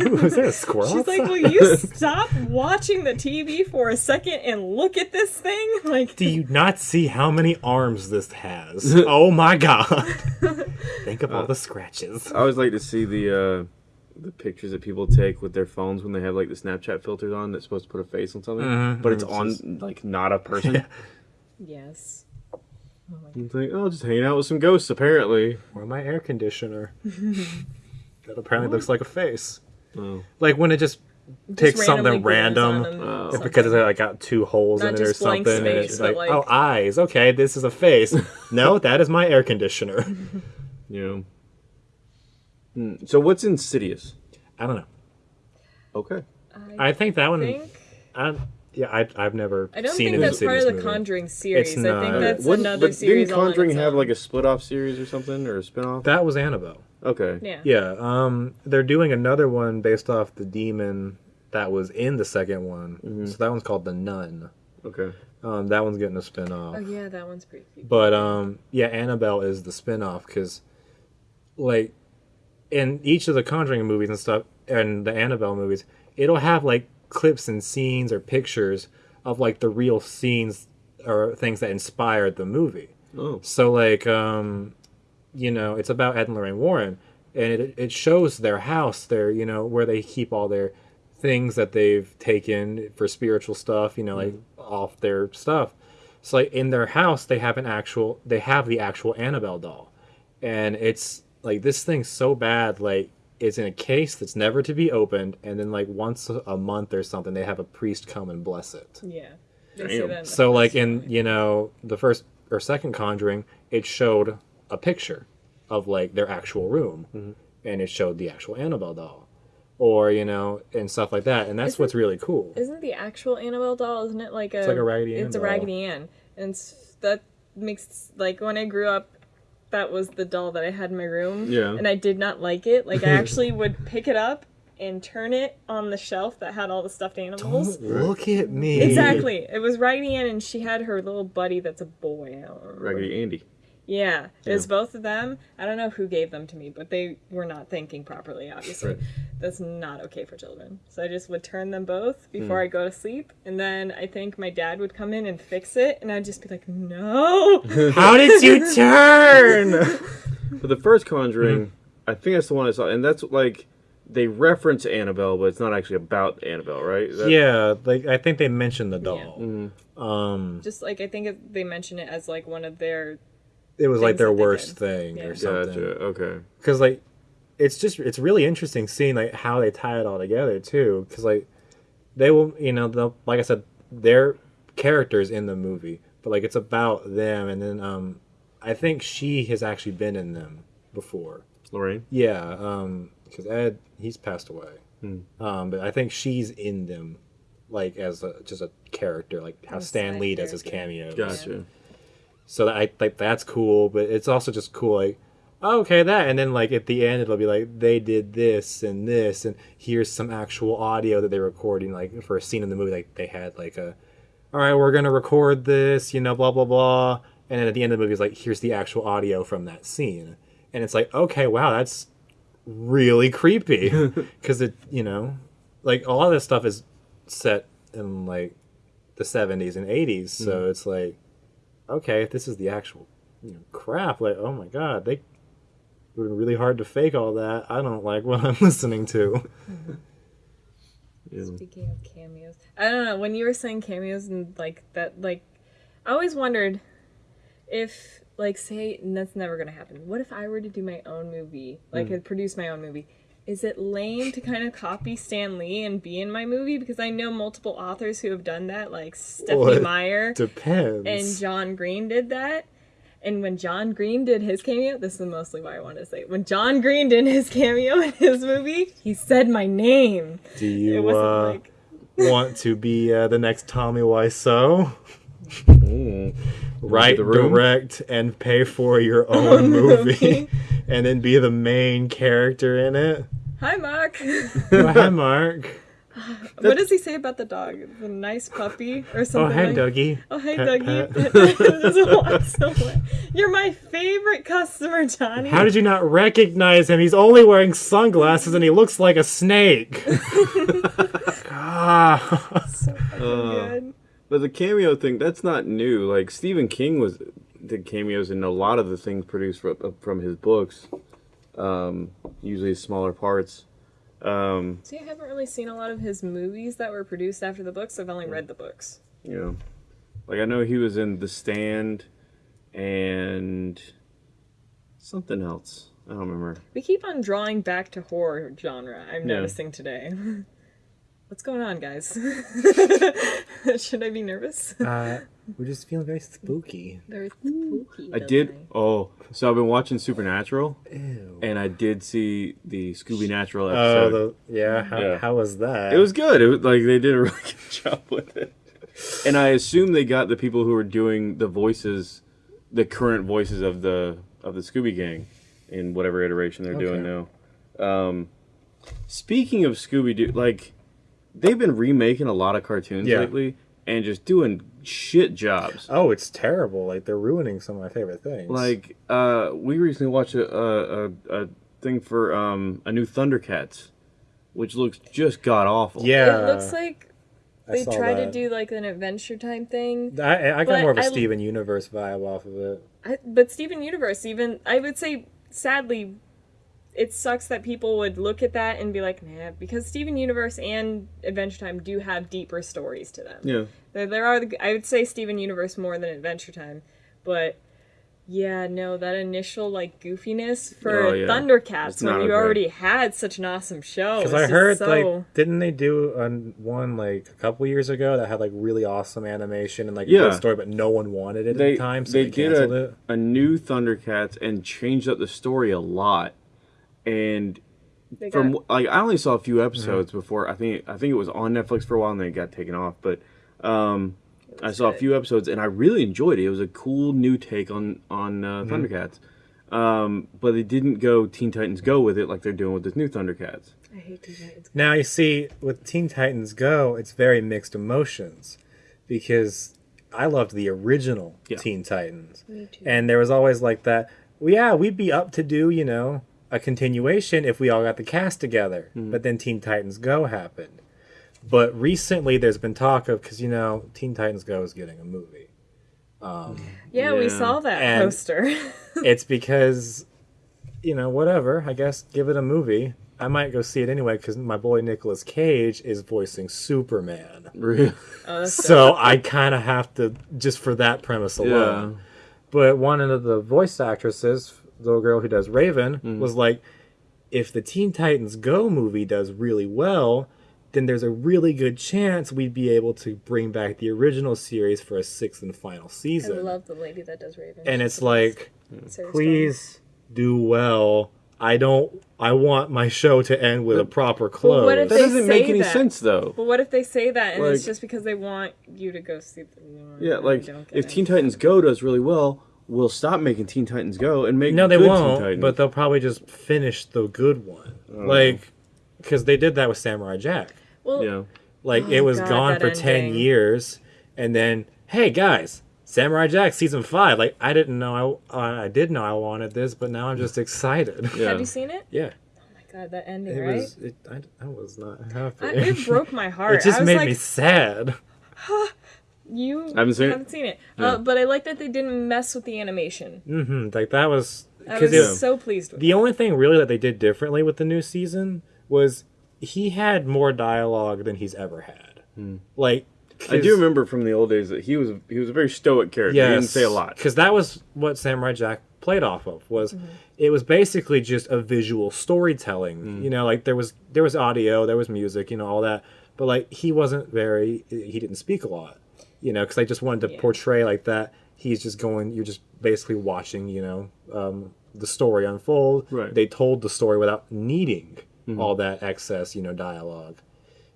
Ooh is there a squirrel? She's like, will you stop watching the TV for a second and look at this thing? <laughs> Like, Do you not see how many arms this has? <laughs> oh my god! <laughs> Think of all the scratches. I always like to see the uh, the pictures that people take with their phones when they have like the Snapchat filters on that's supposed to put a face on something, Mhm. but it's It's on like not a person. yes. It's like oh, just hanging out with some ghosts apparently. Or my air conditioner. that apparently looks like a face. Oh. Like when it just Just takes something random. on Oh. Something. because it's like got two holes Not in it or just blank something, and it's like, like- oh, eyes. Okay, this is a face. <laughs> no, that is my air conditioner. <laughs> You know. Hmm, So what's Insidious? I don't know. Okay. I think that one. think I, yeah, I, I've never seen it. I don't seen think an that's part of the movie. Conjuring series. It's I think that's Wouldn't- another but series. Didn't all on Conjuring its have like a split off series or something or a spin off? That was Annabelle. Okay. Yeah. Yeah, um, they're doing another one based off the demon that was in the second one. Mm-hmm. So that one's called the Nun. Okay. Um, that one's getting a spin off. Oh yeah, that one's pretty creepy. But um, yeah, Annabelle is the spin off because, like, in each of the Conjuring movies and stuff, and the Annabelle movies, it'll have like clips and scenes or pictures of like the real scenes or things that inspired the movie. Oh. So like, um, you know, it's about Ed and Lorraine Warren, and it it shows their house, their you know where they keep all their things that they've taken for spiritual stuff, you know, like mm-hmm. off their stuff. So like in their house, they have an actual, they have the actual Annabelle doll, and it's like this thing's so bad, like it's in a case that's never to be opened, and then like once a a month or something, they have a priest come and bless it. yeah. Damn. say that in the So like in you know the first or second Conjuring, it showed a picture of like their actual room, mm-hmm. and it showed the actual Annabelle doll, or you know and stuff like that, and that's Isn't- what's really cool. Isn't the actual Annabelle doll? Isn't it like a? it's like a Raggedy Ann It's a. Raggedy Ann, and it's, that makes like when I grew up, that was the doll that I had in my room. Yeah. And I did not like it. Like I <laughs> actually would pick it up and turn it on the shelf that had all the stuffed animals. Don't look at me. Exactly. It was Raggedy Ann, and she had her little buddy that's a boy. I don't remember. Raggedy Andy. Yeah, it was Yeah. both of them. I don't know who gave them to me, but they were not thinking properly, obviously. Right. That's not okay for children. So I just would turn them both before I go to sleep, and then I think my dad would come in and fix it, and I'd just be like, no! <laughs> How did you <laughs> turn? <laughs> But the first Conjuring, I think that's the one I saw, and that's like they reference Annabelle, but it's not actually about Annabelle, right? That- yeah, like I think they mentioned the doll. Mhm. Um, just like, I think they mention it as like one of their. It was like their worst thing Yeah. or something. Gotcha. Okay. because like it's just it's really interesting seeing like how they tie it all together too because like they will you know they'll like i said they're characters in the movie but like it's about them and then um i think she has actually been in them before Lorraine. yeah um because ed he's passed away Hmm. um but i think she's in them like as a, just a character like how stan lee does his character. cameos Gotcha. So that I like that's cool, but it's also just cool like oh, okay that and then like at the end it'll be like they did this and this and here's some actual audio that they're recording like for a scene in the movie like they had like a all right we're gonna record this you know blah blah blah and then at the end of the movie it's like here's the actual audio from that scene and it's like okay wow that's really creepy <laughs> because it you know like a lot of this stuff is set in like the 70s and 80s so mm. it's like okay, if this is the actual you know, crap, like, oh my god, they would be really hard to fake all that. I don't like what <laughs> I'm listening to. Yeah. <laughs> Speaking of cameos, I don't know. When you were saying cameos and like that, like, I always wondered if, like, say, and that's never gonna happen. What if I were to do my own movie, like, Hmm. produce my own movie? Is it lame to kind of copy Stan Lee and be in my movie? Because I know multiple authors who have done that, like Stephanie Well, Meyer Depends. and John Green did that. And when John Green did his cameo, this is mostly why I want to say. When John Green did his cameo in his movie, he said my name. Do It you wasn't uh, like want to be uh, the next Tommy Wiseau? Mm. Write, direct, and pay for your <laughs> own movie, <laughs> and then be the main character in it. Hi, Mark. <laughs> Oh, hi, Mark. <laughs> what does he say about the dog? The nice puppy or Oh, something? hi, like- Dougie. Oh, hey, Pet, Dougie. pet. Just walks away. You're my favorite customer, Johnny. How did you not recognize him? He's only wearing sunglasses and he looks like a snake. <laughs> ah. so fucking Uh, good. But the cameo thing, that's not new. Like Stephen King was did cameos in a lot of the things produced from, from his books. Um, usually smaller parts. Um, See, I haven't really seen a lot of his movies that were produced after the books. I've only read the books. you know, like I know he was in The Stand and something else. I don't remember. We keep on drawing back to horror genre. I'm Yeah. noticing today. <laughs> What's going on, guys? <laughs> Should I be nervous? Uh, we're just feeling very spooky. Very spooky. I did. it? Oh, so I've been watching Supernatural, Ew. and I did see the Scooby Natural Oh, episode. the, yeah. How, Yeah. how was that? It was good. It was like they did a <laughs> really good job with it. And I assume they got the people who were doing the voices, the current voices of the of the Scooby Gang, in whatever iteration they're doing now. Um, speaking of Scooby Doo, like they've been remaking a lot of cartoons Yeah. lately and just doing shit jobs. Oh, it's terrible. Like they're ruining some of my favorite things. Like uh, we recently watched a, a, a, a thing for um, a new Thundercats, which looks just god awful. yeah, it looks like they saw try to do like an adventure time thing. I, I got more of a I- Steven Universe vibe off of it. I, but Steven Universe, even I would say, sadly, it sucks that people would look at that and be like, nah, because Steven Universe and Adventure Time do have deeper stories to them. Yeah. There, there are, the, I would say Steven Universe more than Adventure Time, but yeah, no, that initial like goofiness for Oh, yeah. Thundercats when you already had such an awesome show. Because I heard so... like, didn't they do a, one like a couple years ago that had like really awesome animation and like a good story, but no one wanted it at the time, so they they, did canceled a, it. a new Thundercats and changed up the story a lot. And they from got- like I only saw a few episodes Mm-hmm. before I think I think it was on Netflix for a while and then it got taken off. But um, I saw a few episodes and I really enjoyed it. It was a cool new take on on uh, Mm-hmm. Thundercats. Um, but they didn't go Teen Titans Go with it like they're doing with this new Thundercats. I hate Teen Titans. Now you see, with Teen Titans Go, it's very mixed emotions because I loved the original Yeah. Teen Titans, Me too. and there was always like that. Well, yeah, we'd be up to do you know a continuation if we all got the cast together. Hmm. But then Teen Titans Go happened. But recently, there's been talk of because you know Teen Titans Go is getting a movie. Um, yeah, we saw that And- poster. <laughs> it's because you know whatever. I guess give it a movie. I might go see it anyway because my boy Nicolas Cage is voicing Superman. Really? oh, that's <laughs> So I kind of have to just for that premise Yeah. alone. But one of the voice actresses, the little girl who does Raven, Mm. was like, if the Teen Titans Go movie does really well, then there's a really good chance we'd be able to bring back the original series for a sixth and final season. I love the lady that does Raven. and She's it's like, best. Sarah please do well. I don't. I want my show to end with a proper close. what if That They doesn't make any that. sense though. Stone. But what if they say that and it's just because they want you to go see the movie? Yeah, like if it. Teen Titans Go does really well, we'll stop making Teen Titans Go and make No, they good won't. Titans. But they'll probably just finish the good one, Oh. like because they did that with Samurai Jack. well, yeah. Like Oh, it was God, gone that for ten years, and then hey guys, Samurai Jack season five. Like I didn't know I I did know I wanted this, but now I'm just excited. <laughs> Yeah. have you seen it? yeah, Oh my god, that ending, it right? was. It, I, I was not happy. I, it broke my <laughs> heart. It just made like, me sad. <gasps> You I haven't seen it. haven't seen it, Yeah. uh, but I like that they didn't mess with the animation. hmm Like that was I because was it, so pleased with. The only thing really that they did differently with the new season was he had more dialogue than he's ever had. Like Hmm. I do remember from the old days that he was he was a very stoic character. He didn't say a lot. because that was what Samurai Jack played off of. Was Mm-hmm. it was basically just a visual storytelling. Hmm. You know, like there was there was audio, there was music, you know, all that. But like he wasn't very he didn't speak a lot. You know, because I just wanted to Yeah. portray like that. He's just going. You're just basically watching. You know, um, the story unfold. Right. They told the story without needing all that excess, you know, dialogue.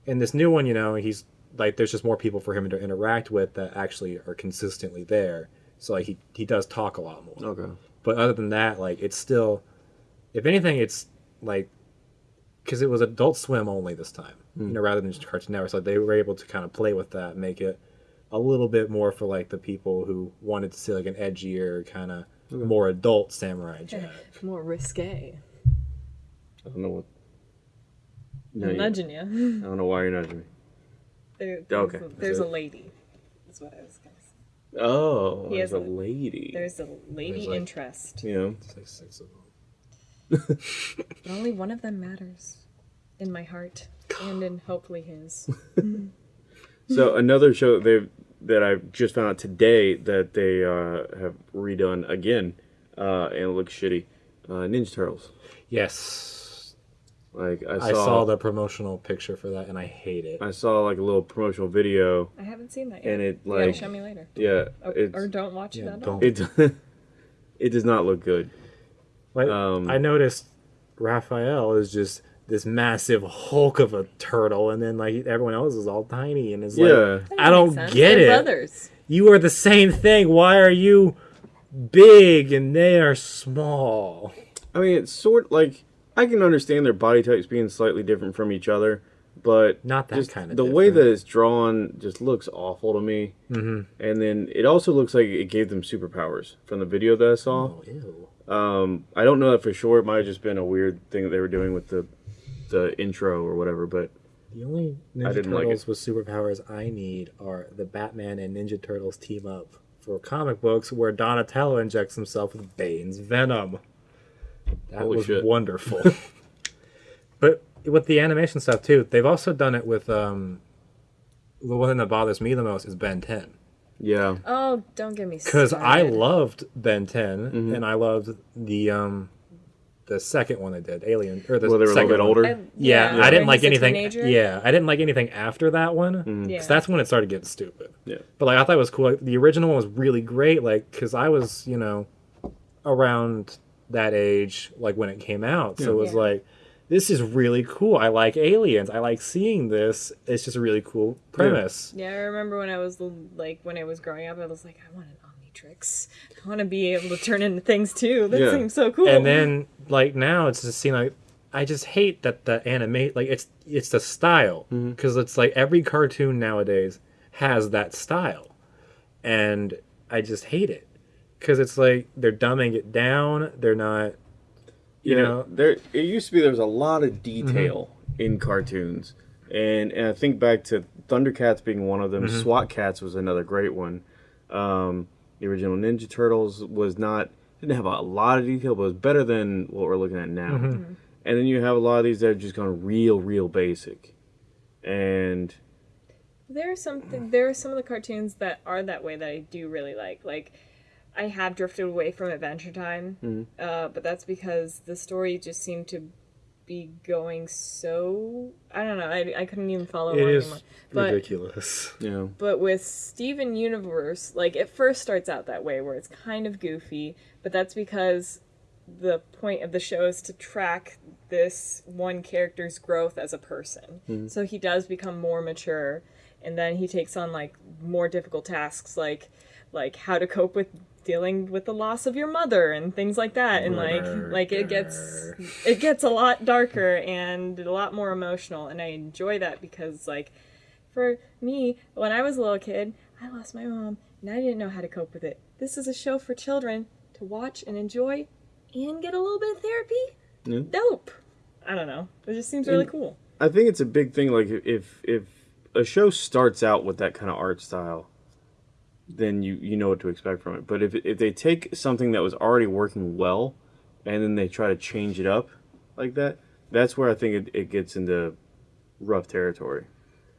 And this new one, you know, he's like there's just more people for him to interact with that actually are consistently there. So like he he does talk a lot more. Okay. But other than that, like it's still, if anything, it's like because it was Adult Swim only this time, you know, rather than just Cartoon Network. So they were able to kind of play with that, make it a little bit more for like the people who wanted to see like an edgier kind of more adult Samurai Jack. more risque. I don't know what. No, I'm you- nudging you. I don't know why you're nudging me. There, Okay. There's, a, there's a lady. That's what I was gonna say. Oh, He there's a a- lady. There's a lady There's like- interest. You know, It's like six of them. But only one of them matters. In my heart. <laughs> And in hopefully his. <laughs> so another show that they that I just found out today that they uh, have redone again, uh, and it looks shitty. Uh, Ninja Turtles. Yes, Like I saw, I saw the promotional picture for that, and I hate it. I saw like a little promotional video, I haven't seen that yet. and it you gotta like show me later. yeah, Or, or don't watch Yeah, it at don't. all. it <laughs> it does not look good. Like Um, I noticed, Raphael is just this massive hulk of a turtle, and then like everyone else is all tiny, and it's like Yeah. That I don't sense. get They're it. brothers. you are the same thing. Why are you big and they are small? I mean, it's sort like I can understand their body types being slightly different from each other, but Not that just kinda The way that it's drawn just looks awful to me. Mm-hmm. And then it also looks like it gave them superpowers from the video that I saw. Oh, ew. Um, I don't know that for sure. It might have just been a weird thing that they were doing with the the intro or whatever. But The only I Ninja didn't like Turtles with superpowers I need are the Batman and Ninja Turtles team up for comic books where Donatello injects himself with Bane's venom. That Holy was shit. wonderful. <laughs> but with the animation stuff too, they've also done it with um the one that bothers me the most is Ben 10. yeah, Oh, don't get me Because I loved Ben 10 Mm-hmm. and I loved the um the second one they did, Alien or the well, they were a little second bit one. older. Uh, I- Yeah, where I didn't like anything. teenager. Yeah, I didn't like anything after that one because Yeah. that's when it started getting stupid. yeah, But like I thought it was cool. Like, the original one was really great. Like because I was you know around that age like when it came out, so it was Yeah. like this is really cool. I like aliens. I like seeing this. It's just a really cool premise. Yeah, I remember when I was like when I was growing up, I was like, I want an Omnitrix. I want to be able to turn into things too. That Yeah. seems so cool. And then like now it's just seem like I just hate that the animate like it's it's the style because it's like every cartoon nowadays has that style, and I just hate it because it's like they're dumbing it down. They're not. You yeah. know, there it used to be there was a lot of detail Mm-hmm. in cartoons, and and I think back to Thundercats being one of them. Mm-hmm. SWAT Kats was another great one. Um, the original Ninja Turtles was not didn't have a lot of detail, but it was better than what we're looking at now. Mm-hmm. And then you have a lot of these that are just going real, real basic, and there are some there are some of the cartoons that are that way that I do really like. Like I have drifted away from Adventure Time, Mm-hmm. uh, but that's because the story just seemed to be going so I don't know. I, I couldn't even follow it along is anymore. But ridiculous. <laughs> yeah But with Steven Universe, like it first starts out that way where it's kind of goofy, but that's because the point of the show is to track this one character's growth as a person. Hmm. So he does become more mature and then he takes on like more difficult tasks like like how to cope with dealing with the loss of your mother and things like that and like like it gets it gets a lot darker and a lot more emotional and I enjoy that because like for me, when I was a little kid, I lost my mom and I didn't know how to cope with it. This is a show for children to watch and enjoy and get a little bit of therapy. Yeah. Dope. I don't know. It just seems really And- cool. I think it's a big thing. Like if if a show starts out with that kind of art style, then you you know what to expect from it. But if if they take something that was already working well, and then they try to change it up like that, that's where I think it, it gets into rough territory.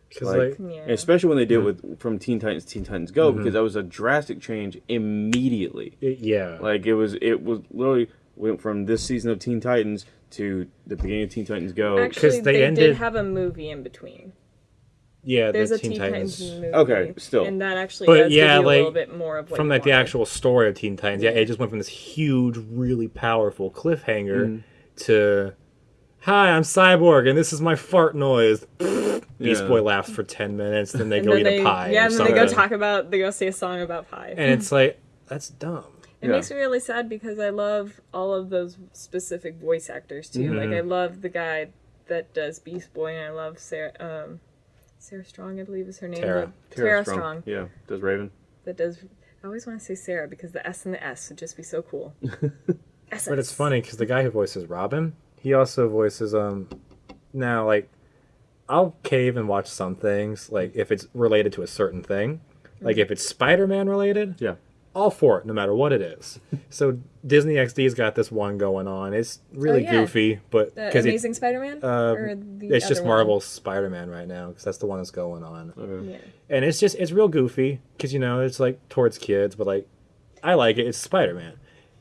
Because Like- like, Yeah. Especially when they did it with from Teen Titans Teen Titans Go, mm-hmm. because that was a drastic change immediately. it- yeah, Like it was it was literally went from this season of Teen Titans to the beginning of Teen Titans Go. Actually, they they, ended- did have a movie in between. Yeah. There's the a Teen Teen Titans. Titans movie. Okay, still. And that actually But does yeah, give you a little bit more of what from you like the actual story of Teen Titans. Yeah, it just went from this huge, really powerful cliffhanger Mm-hmm. to, "Hi, I'm Cyborg, and this is my fart noise." <laughs> Beast Yeah. Boy laughs for ten minutes, then they And go then eat they, a pie. Yeah, or and then they go talk about they go say a song about pie. and it's like that's dumb. It Yeah. makes me really sad because I love all of those specific voice actors too. Mm-hmm. Like I love the guy that does Beast Boy, and I love Sarah. Um, Sarah Strong, I believe is her name. Tara. but- Tara, Strong. Yeah, does Raven. That does. I always want to say Sarah because the S and the S would just be so cool. <laughs> SS. But it's funny because the guy who voices Robin, he also voices um. Now, like, I'll cave and watch some things, like if it's related to a certain thing, like if it's Spider-Man related, Yeah. All for it, no matter what it is. so Disney XD's got this one going on. It's really yeah. goofy, but The because Amazing Spider-Man. uh, it's just other one? Marvel's Spider-Man right now because that's the one that's going on, Okay. Yeah. and it's just it's real goofy because you know it's like towards kids, but like I like it. It's Spider-Man.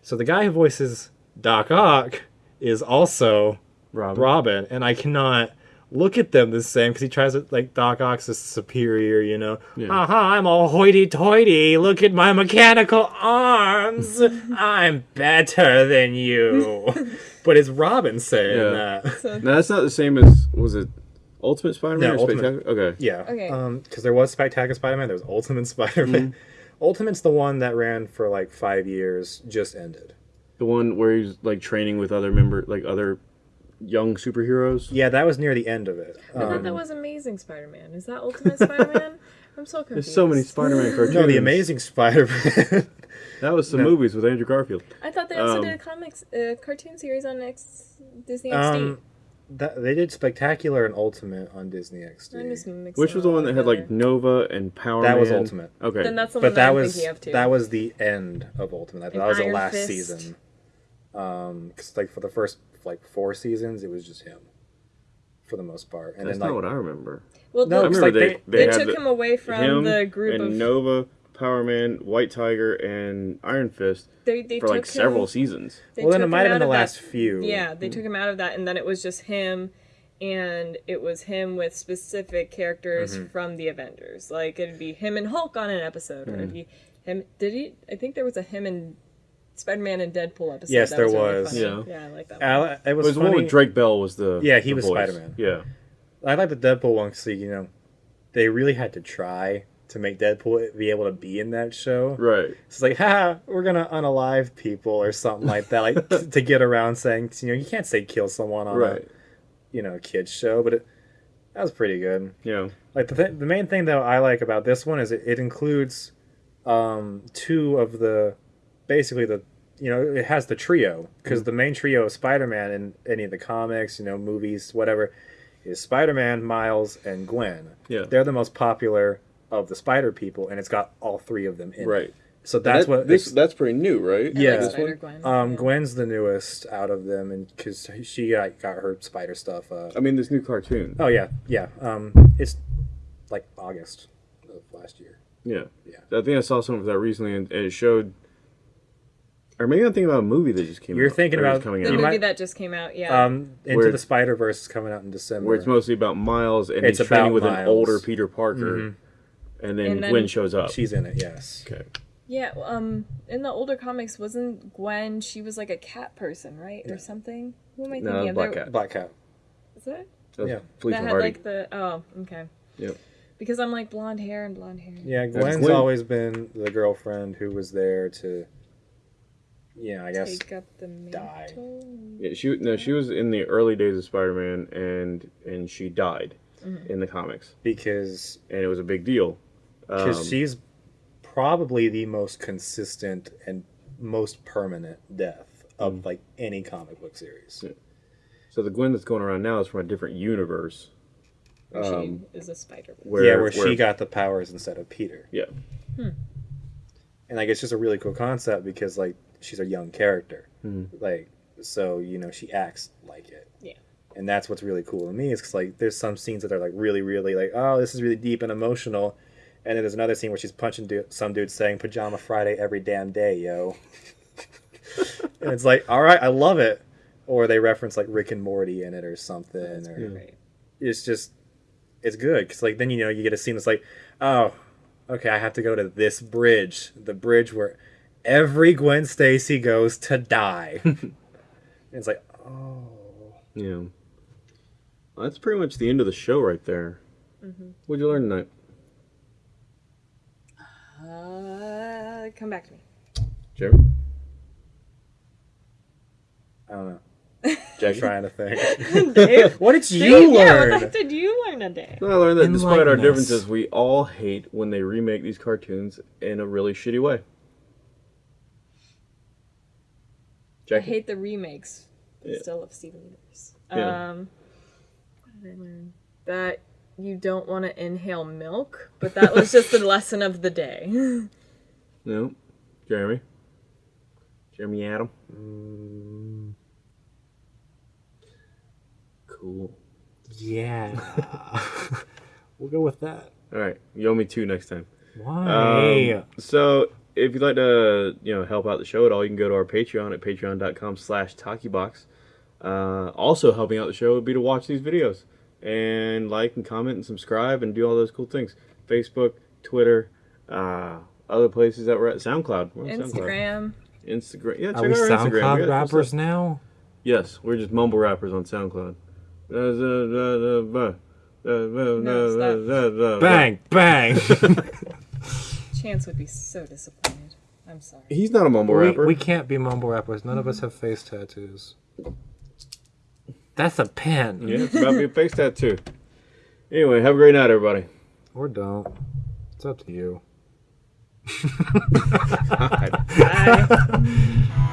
So the guy who voices Doc Ock is also Robin. Robin, and I cannot look at them the same because he tries to like Doc Ock's is superior, you know. Yeah. Aha, I'm all hoity-toity. Look at my mechanical arms. <laughs> I'm better than you. <laughs> but it's Robin saying Yeah. that. No, that's not the same as was it Ultimate Spider-Man Yeah, or Ultimate. Spectacular? Okay. Yeah. Okay. Um, because there was Spectacular Spider-Man, there was Ultimate Spider-Man. <laughs> Ultimate's the one that ran for like five years, just ended. The one where he's like training with other member, like other young superheroes. Yeah, that was near the end of it. I thought Um, that was Amazing Spider-Man. Is that Ultimate Spider-Man? <laughs> I'm so confused. There's so many Spider-Man <laughs> cartoons. no, the Amazing Spider-Man. <laughs> That was some No. movies with Andrew Garfield. I thought they also Um, did a comics uh, cartoon series on X Disney XD. um, that, they did Spectacular and Ultimate on Disney I'm just XD. mixing Which was the one that had like. Nova and Power That was Ultimate. Okay. Then that's the one But that, that I'm was thinking of too. that was the end of Ultimate. I thought And that was the last Fist. season. Um, 'cause, like for the first like four seasons, it was just him, for the most part. And That's then not like what I remember. well, No, I the- it's remember like they, they- they, they took the- him away from him the group and of Nova, Power Man, White Tiger, and Iron Fist they, they for took like him, several seasons. well, then it might have been the of that- last few. Yeah, they took him out of that, and then it was just him, and it was him with specific characters Mm-hmm. from the Avengers. Like it'd be him and Hulk on an episode, or Mm-hmm. it'd be him. Did he? I think there was a him and Spider-Man and Deadpool episode. Yes, that there really was. funny. Yeah. yeah, I like that. I One. li- it It was, was the one with Drake Bell was the Yeah, he the was voice. Spider-Man. Yeah, I like the Deadpool one because you know they really had to try to make Deadpool be able to be in that show. right. It's like, ha, we're gonna unalive people or something like that, like t- <laughs> to get around saying, you know, you can't say kill someone on Right. a, you know, kids show, but it that was pretty good. Yeah. Like the th- the main thing though I like about this one is it, it includes um, two of the basically the you know it has the trio because the main trio of Spider-Man in any of the comics, you know, movies, whatever, is Spider-Man, Miles, and Gwen. Yeah. They're the most popular of the Spider people, and it's got all three of them in. it. Right. So that's That- what this that's pretty new, right? I like yeah. Spider-Gwen. um, yeah. Gwen's the newest out of them, and because she got, got her spider stuff. Uh, I mean, this new cartoon. oh yeah, yeah. Um, it's like August of last year. Yeah. Yeah. I think I saw something of that recently, and, and it showed. Or maybe I'm thinking about a movie that just came out. You're out. thinking or is about- coming the out, you movie might- that just came out. Yeah. Um, Into Where- the Spider Verse is coming out in December. where it's mostly about Miles and It's he's training about with an older Peter Parker, Mhm. and then And then- Gwen shows up. She's in it. Yes. okay. yeah. Um, in the older comics, wasn't Gwen? She was like a cat person, right, or something? Who am I No, thinking of? Black There- Cat. Black Cat. Is it? That's Yeah. Felicia that had Hardy. like the oh okay. Yep. Because I'm like blonde hair and blonde hair. Yeah, Gwen's Gwen. always been the girlfriend who was there to. Yeah, I guess. Take up the die. Yeah, she no, she was in the early days of Spider-Man, and and she died Mm-hmm. in the comics, Because and it was a big deal. because Um, she's probably the most consistent and most permanent death of Mm. like any comic book series. so the Gwen that's going around now is from a different universe. Where Um, she is a spider. Where, yeah, where, she got the powers instead of Peter. yeah, and like it's just a really cool concept because like she's a young character Mhm. like so you know she acts like it Yeah. and that's what's really cool to me is because like there's some scenes that are like really really like oh this is really deep and emotional and then there's another scene where she's punching du- some dude saying pajama friday every damn day yo <laughs> and it's like all right i love it or they reference like rick and morty in it or something or Right. it's just it's good because like then you know you get a scene that's like oh okay i have to go to this bridge the bridge where every gwen stacy goes to die <laughs> and it's like oh yeah. Well, that's pretty much the end of the show right there. Mm-hmm. What'd you learn tonight? Uh, come back to me. Jeremy? i don't know <laughs> i'm trying to think <laughs> Dave? what did Dave, you yeah, learn what the heck did you learn today? No, I learned that despite our differences, we all hate when they remake these cartoons in a really shitty way. I hate the remakes, but Yeah. still love Steven Universe. Yeah. Um, what did I learn? That you don't want to inhale milk, but that was just the <laughs> lesson of the day. No. Jeremy? Jeremy Adam? Mm, Cool. yeah <laughs> we'll go with that All right. You owe me two next time. why Um, so if you'd like to, you know, help out the show at all, you can go to our Patreon at patreon.com slash talkiebox. Uh, also helping out the show would be to watch these videos and like and comment and subscribe and do all those cool things. Facebook, Twitter, uh, other places that we're at. SoundCloud. We're on SoundCloud. Instagram. Instagram. Yeah, check are we out our Instagram. soundcloud We rappers stuff. now Yes, we're just mumble rappers on SoundCloud. stop. bang bang <laughs> Chance would be so disappointed. I'm sorry. He's not a mumble We, rapper. we can't be mumble rappers. None of us have face tattoos. That's a pen. Yeah, it's about to be a face tattoo. Anyway, have a great night, everybody. Or don't. It's up to you. <laughs> Bye. <laughs>